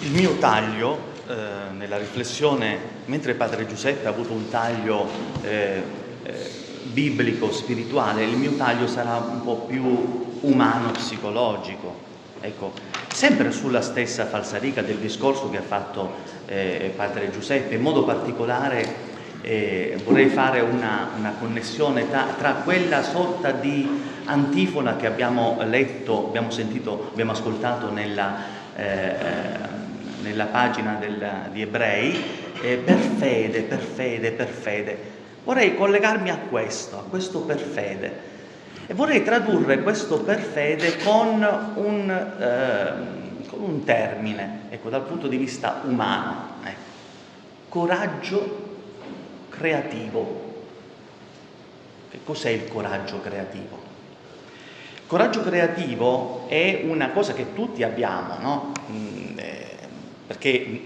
Il mio taglio, eh, nella riflessione, mentre padre Giuseppe ha avuto un taglio eh, eh, biblico, spirituale, il mio taglio sarà un po' più umano, psicologico. Ecco, sempre sulla stessa falsariga del discorso che ha fatto eh, padre Giuseppe, in modo particolare eh, vorrei fare una, una connessione tra, tra, quella sorta di antifona che abbiamo letto, abbiamo sentito, abbiamo ascoltato nella, eh, nella pagina del, di Ebrei, eh, per fede, per fede, per fede. Vorrei collegarmi a questo, a questo per fede. E vorrei tradurre questo per fede con un, eh, con un termine, ecco, dal punto di vista umano. Ecco. Coraggio creativo. Che cos'è il coraggio creativo? Coraggio creativo è una cosa che tutti abbiamo, no? Mm, eh, perché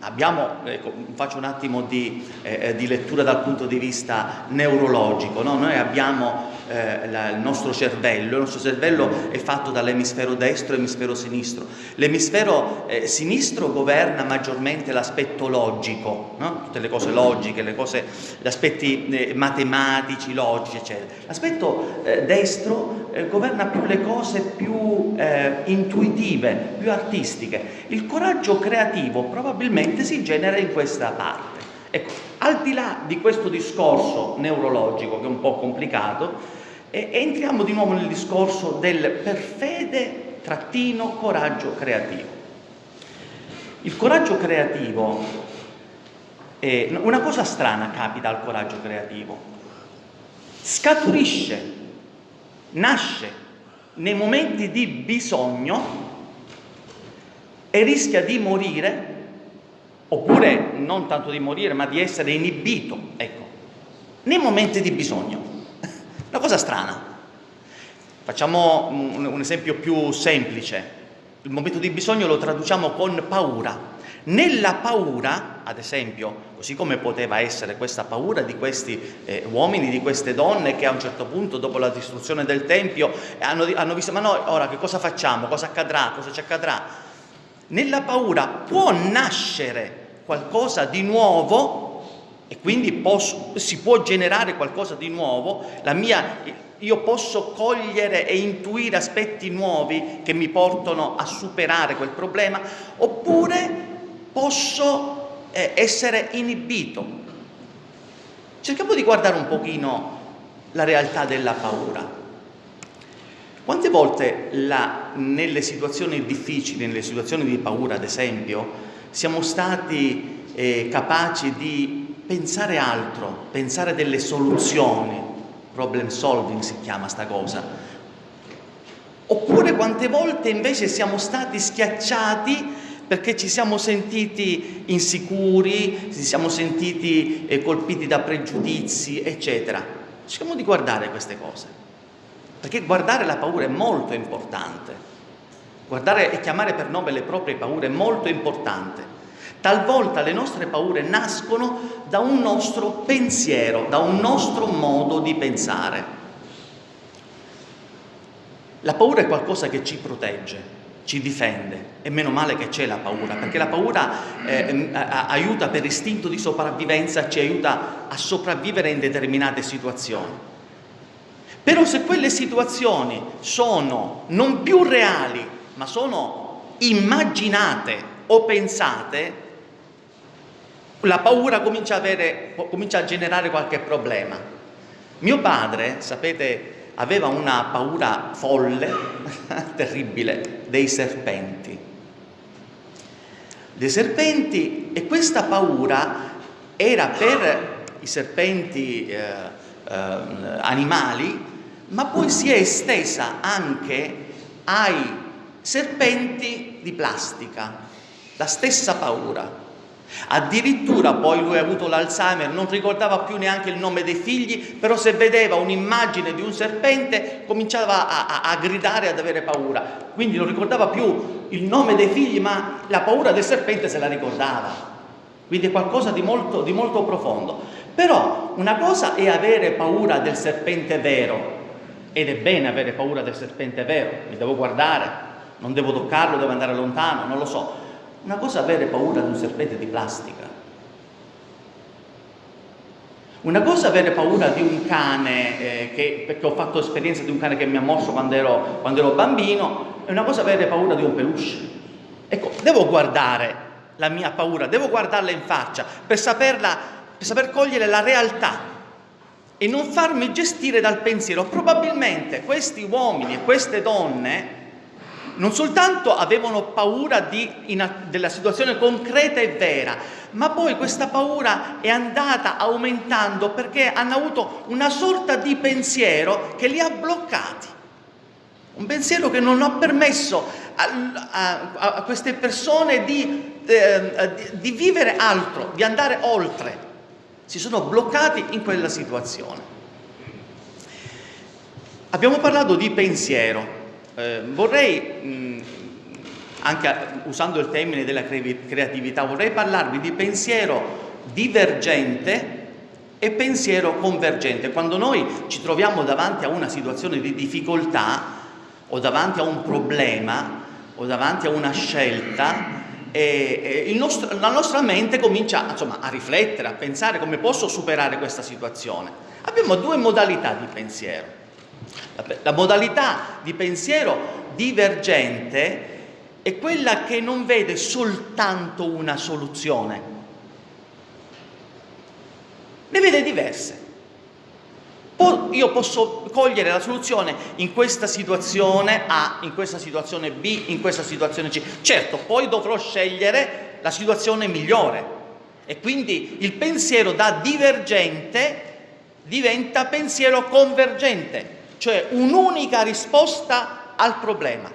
abbiamo, ecco, faccio un attimo di, eh, di, lettura dal punto di vista neurologico, no? noi abbiamo eh, la, il nostro cervello, il nostro cervello è fatto dall'emisfero destro e l'emisfero sinistro, l'emisfero eh, sinistro governa maggiormente l'aspetto logico, no? tutte le cose logiche, le cose, gli aspetti eh, matematici, logici eccetera, l'aspetto eh, destro eh, governa più le cose più intuitive, più artistiche, il coraggio creativo probabilmente si genera in questa parte. Ecco, al di là di questo discorso neurologico che è un po' complicato, eh, entriamo di nuovo nel discorso del per fede trattino coraggio creativo. Il coraggio creativo, eh, una cosa strana capita al coraggio creativo, scaturisce, nasce nei momenti di bisogno e rischia di morire oppure non tanto di morire, ma di essere inibito, ecco, nei momenti di bisogno. Una cosa strana. Facciamo un, esempio più semplice. Il momento di bisogno lo traduciamo con paura. Nella paura, ad esempio, così come poteva essere questa paura di questi eh, uomini, di queste donne che a un certo punto, dopo la distruzione del Tempio, hanno, hanno visto, ma noi ora che cosa facciamo? Cosa accadrà? Cosa ci accadrà? Nella paura può nascere qualcosa di nuovo e quindi posso, si può generare qualcosa di nuovo, mia, io posso cogliere e intuire aspetti nuovi che mi portano a superare quel problema, oppure posso eh, essere inibito. Cerchiamo di guardare un pochino la realtà della paura. Quante volte la, nelle situazioni difficili, nelle situazioni di paura, ad esempio, siamo stati eh, capaci di pensare altro, pensare delle soluzioni, problem solving si chiama sta cosa. Oppure quante volte invece siamo stati schiacciati perché ci siamo sentiti insicuri, ci siamo sentiti eh, colpiti da pregiudizi, eccetera. Cerchiamo di guardare queste cose, perché guardare la paura è molto importante. Guardare e chiamare per nome le proprie paure è molto importante. Talvolta le nostre paure nascono da un nostro pensiero, da un nostro modo di pensare. La paura è qualcosa che ci protegge, ci difende e meno male che c'è la paura, perché la paura eh, aiuta per istinto di sopravvivenza, ci aiuta a sopravvivere in determinate situazioni. Però se quelle situazioni sono non più reali, ma sono immaginate o pensate, la paura comincia a, avere, comincia a generare qualche problema. Mio padre, sapete, aveva una paura folle, terribile, dei serpenti. Dei serpenti e questa paura era per i serpenti eh, eh, animali, ma poi si è estesa anche ai serpenti di plastica, la stessa paura. Addirittura poi lui ha avuto l'Alzheimer, non ricordava più neanche il nome dei figli, però se vedeva un'immagine di un serpente cominciava a, a, a gridare ad avere paura. Quindi non ricordava più il nome dei figli, ma la paura del serpente se la ricordava. Quindi è qualcosa di molto, di molto profondo. Però una cosa è avere paura del serpente vero, ed è bene avere paura del serpente vero, mi devo guardare, non devo toccarlo, devo andare lontano, non lo so. Una cosa è avere paura di un serpente di plastica. Una cosa è avere paura di un cane, eh, che, perché ho fatto esperienza di un cane che mi ha morso quando ero, quando ero bambino, e una cosa è avere paura di un peluche. Ecco, devo guardare la mia paura, devo guardarla in faccia per, saperla, per saper cogliere la realtà e non farmi gestire dal pensiero. Probabilmente questi uomini e queste donne non soltanto avevano paura di, in, della situazione concreta e vera, ma poi questa paura è andata aumentando perché hanno avuto una sorta di pensiero che li ha bloccati. Un pensiero che non ha permesso a, a, a queste persone di, eh, di, di vivere altro, di andare oltre. Si sono bloccati in quella situazione. Abbiamo parlato di pensiero. Eh, vorrei, mh, anche usando il termine della creatività, vorrei parlarvi di pensiero divergente e pensiero convergente. Quando noi ci troviamo davanti a una situazione di difficoltà o davanti a un problema o davanti a una scelta, e, e nostro, la nostra mente comincia insomma, a riflettere, a pensare come posso superare questa situazione. Abbiamo due modalità di pensiero. La, la modalità di pensiero divergente è quella che non vede soltanto una soluzione, ne vede diverse. Io posso cogliere la soluzione in questa situazione A, in questa situazione B, in questa situazione C. Certo, poi dovrò scegliere la situazione migliore. E quindi il pensiero da divergente diventa pensiero convergente, cioè un'unica risposta al problema.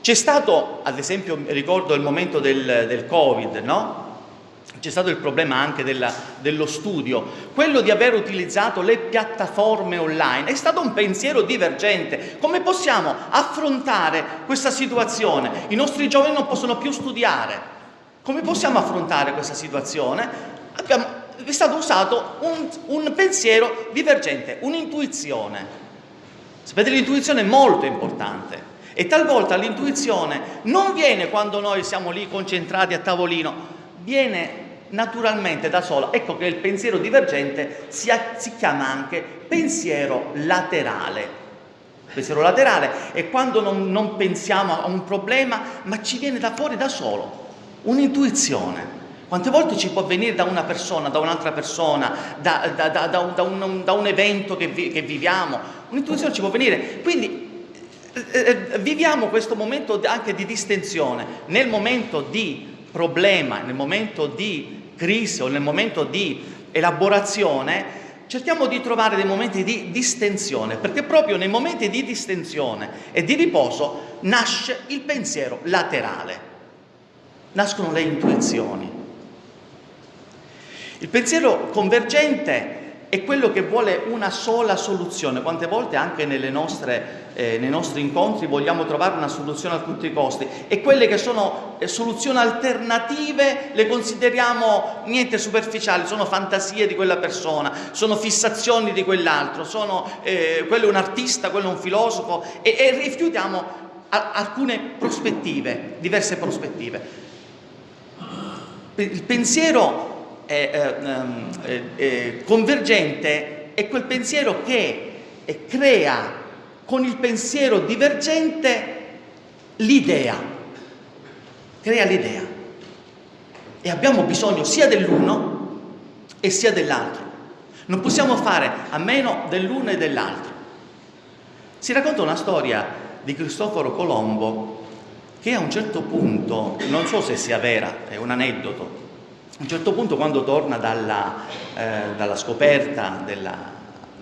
C'è stato, ad esempio, ricordo il momento del, del Covid, no? C'è stato il problema anche della, dello studio, quello di aver utilizzato le piattaforme online è stato un pensiero divergente. Come possiamo affrontare questa situazione? I nostri giovani non possono più studiare. Come possiamo affrontare questa situazione? Abbiamo, è stato usato un, un pensiero divergente, un'intuizione. Sapete, l'intuizione è molto importante e talvolta l'intuizione non viene quando noi siamo lì concentrati a tavolino, viene naturalmente da sola. Ecco che il pensiero divergente si, si chiama anche pensiero laterale. Il pensiero laterale è quando non, non pensiamo a un problema, ma ci viene da fuori da solo, un'intuizione. Quante volte ci può venire da una persona, da un'altra persona, da, da, da, da un, un, un, evento che, vi, che viviamo? Un'intuizione ci può venire. Quindi eh, eh, viviamo questo momento anche di distensione. Nel momento di problema, nel momento di crisi o nel momento di elaborazione, cerchiamo di trovare dei momenti di distensione, perché proprio nei momenti di distensione e di riposo nasce il pensiero laterale, nascono le intuizioni. Il pensiero convergente è quello che vuole una sola soluzione. Quante volte anche nostre, eh, nei nostri incontri vogliamo trovare una soluzione a tutti i costi e quelle che sono eh, soluzioni alternative le consideriamo niente superficiali, sono fantasie di quella persona, sono fissazioni di quell'altro, eh, quello è un artista, quello è un filosofo e, e rifiutiamo a, alcune prospettive, diverse prospettive. Il pensiero eh, eh, convergente è quel pensiero che crea con il pensiero divergente l'idea, crea l'idea. E abbiamo bisogno sia dell'uno e sia dell'altro. Non possiamo fare a meno dell'uno e dell'altro. Si racconta una storia di Cristoforo Colombo che a un certo punto, non so se sia vera, è un aneddoto, a un certo punto quando torna dalla, eh, dalla scoperta della,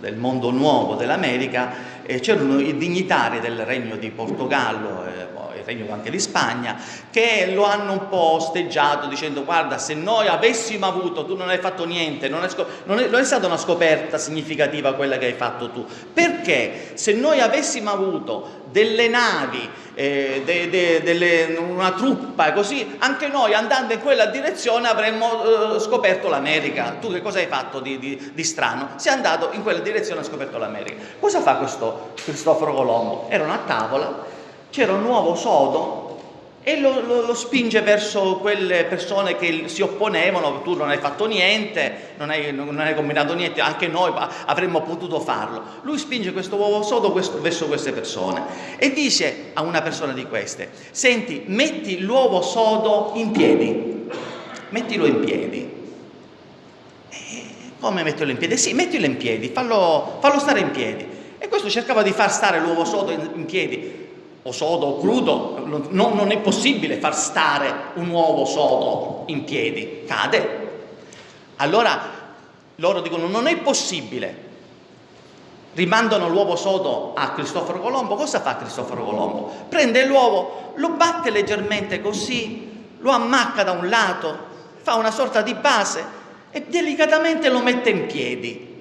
del mondo nuovo dell'America eh, c'erano i dignitari del regno di Portogallo eh, il regno anche di Spagna che lo hanno un po' osteggiato dicendo guarda se noi avessimo avuto tu non hai fatto niente non è, non è, non è stata una scoperta significativa quella che hai fatto tu perché se noi avessimo avuto delle navi, eh, de, de, delle, una truppa così, anche noi andando in quella direzione avremmo eh, scoperto l'America. Tu che cosa hai fatto di, di, di, strano? Sei andato in quella direzione e hai scoperto l'America. Cosa fa questo Cristoforo Colombo? Erano a tavola, c'era un uovo sodo e lo, lo, lo, spinge verso quelle persone che si opponevano, tu non hai fatto niente, non hai, non hai combinato niente, anche noi avremmo potuto farlo. Lui spinge questo uovo sodo questo, verso queste persone e dice a una persona di queste, senti, metti l'uovo sodo in piedi, mettilo in piedi. E come metterlo in piedi? Sì, mettilo in piedi, fallo, fallo stare in piedi. E questo cercava di far stare l'uovo sodo in, in piedi, o sodo o crudo, non, non è possibile far stare un uovo sodo in piedi, cade. Allora loro dicono non è possibile. Rimandano l'uovo sodo a Cristoforo Colombo. Cosa fa Cristoforo Colombo? Prende l'uovo, lo batte leggermente così, lo ammacca da un lato, fa una sorta di base e delicatamente lo mette in piedi.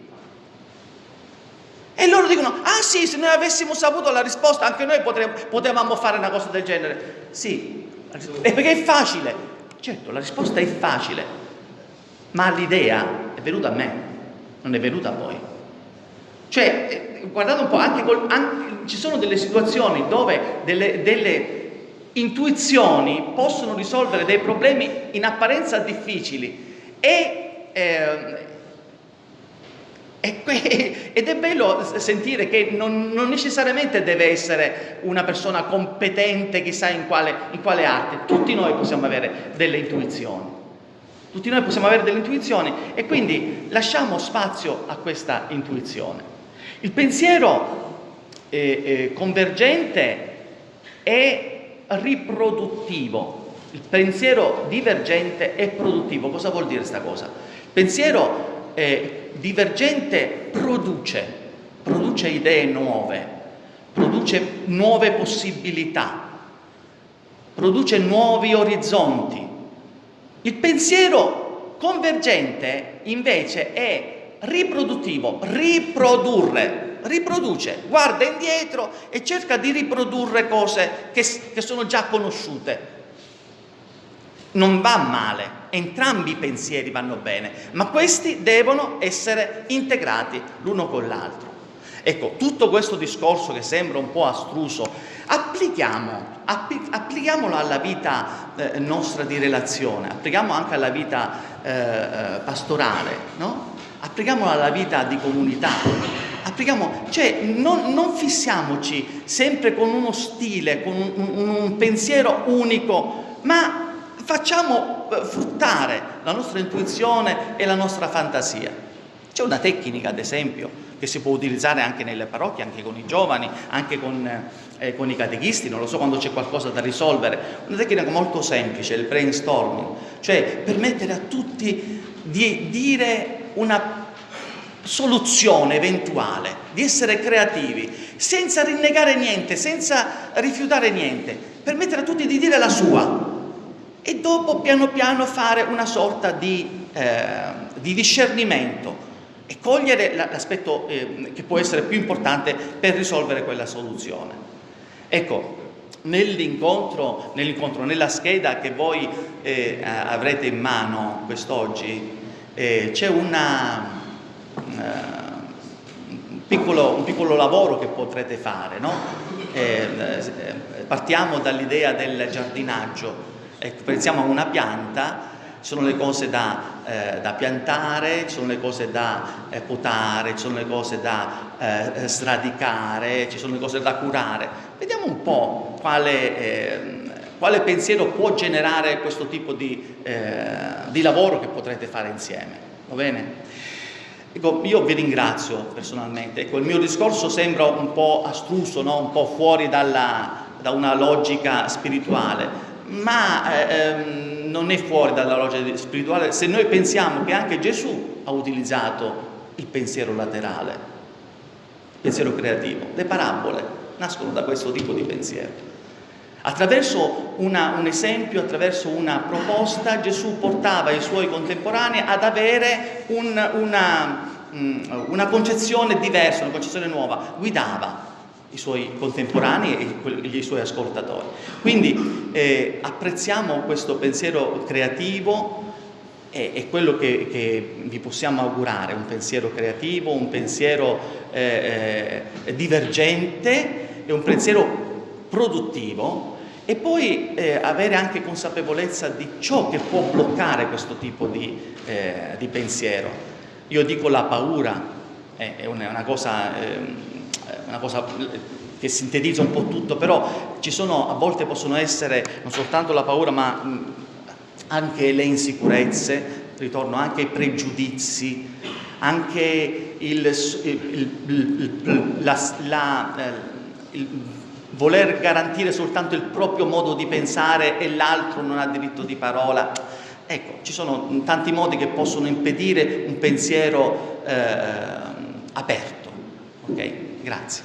E loro dicono, ah sì, se noi avessimo saputo la risposta anche noi potremmo, potevamo fare una cosa del genere. Sì, e perché è facile. Certo, la risposta è facile, ma l'idea è venuta a me, non è venuta a voi. Cioè, eh, guardate un po', anche, col, anche ci sono delle situazioni dove delle, delle intuizioni possono risolvere dei problemi in apparenza difficili e eh, ed è bello sentire che non, non, necessariamente deve essere una persona competente chissà in quale, in quale arte, tutti noi possiamo avere delle intuizioni, tutti noi possiamo avere delle intuizioni e quindi lasciamo spazio a questa intuizione. Il pensiero eh, eh, convergente è riproduttivo, il pensiero divergente è produttivo. Cosa vuol dire questa cosa? Il pensiero eh, divergente produce, produce idee nuove, produce nuove possibilità, produce nuovi orizzonti. Il pensiero convergente invece è riproduttivo, riprodurre, riproduce, guarda indietro e cerca di riprodurre cose che, che sono già conosciute. Non va male, entrambi i pensieri vanno bene, ma questi devono essere integrati l'uno con l'altro. Ecco, tutto questo discorso che sembra un po' astruso, applichiamo, appli- applichiamolo alla vita eh, nostra di relazione, applichiamo anche alla vita eh, eh pastorale, no? applichiamolo alla vita di comunità, applichiamo, cioè non, non, fissiamoci sempre con uno stile, con un, un, un pensiero unico, ma facciamo eh, fruttare la nostra intuizione e la nostra fantasia. C'è una tecnica, ad esempio, che si può utilizzare anche nelle parrocchie, anche con i giovani, anche con, eh, con i catechisti, non lo so quando c'è qualcosa da risolvere, una tecnica molto semplice, il brainstorming, cioè permettere a tutti di dire una soluzione eventuale, di essere creativi, senza rinnegare niente, senza rifiutare niente, permettere a tutti di dire la sua, e dopo piano piano fare una sorta di, eh, di discernimento e cogliere l'aspetto eh, che può essere più importante per risolvere quella soluzione. Ecco, nell'incontro, nell'incontro nella scheda che voi eh, avrete in mano quest'oggi, eh, c'è una, un piccolo, un, piccolo, lavoro che potrete fare. No? Eh, eh, partiamo dall'idea del giardinaggio. Ecco, pensiamo a una pianta, ci sono le cose da, eh, da piantare, ci sono le cose da eh, potare, ci sono le cose da eh, sradicare, ci sono le cose da curare. Vediamo un po' quale, ehm, quale pensiero può generare questo tipo di, eh, di lavoro che potrete fare insieme. Va bene? Ecco, io vi ringrazio personalmente. Ecco, il mio discorso sembra un po' astruso, no? un po' fuori dalla, da una logica spirituale, ma eh, ehm, non è fuori dalla logica spirituale se noi pensiamo che anche Gesù ha utilizzato il pensiero laterale, il pensiero creativo. Le parabole nascono da questo tipo di pensiero. Attraverso una, un esempio, attraverso una proposta, Gesù portava i suoi contemporanei ad avere un, una, mm, una concezione diversa, una concezione nuova, guidava i suoi contemporanei e i suoi ascoltatori. Quindi eh, apprezziamo questo pensiero creativo e, è quello che, che, vi possiamo augurare, un pensiero creativo, un pensiero eh, eh, divergente e un pensiero produttivo e poi eh, avere anche consapevolezza di ciò che può bloccare questo tipo di, eh, di pensiero. Io dico la paura, è, è una, cosa, eh, una cosa che sintetizza un po' tutto, però ci sono, a volte possono essere non soltanto la paura, ma anche le insicurezze, ritorno anche ai pregiudizi, anche il, il, il, la, la, eh, il, voler garantire soltanto il proprio modo di pensare e l'altro non ha diritto di parola. Ecco, ci sono tanti modi che possono impedire un pensiero eh, aperto. Ok? Grazie.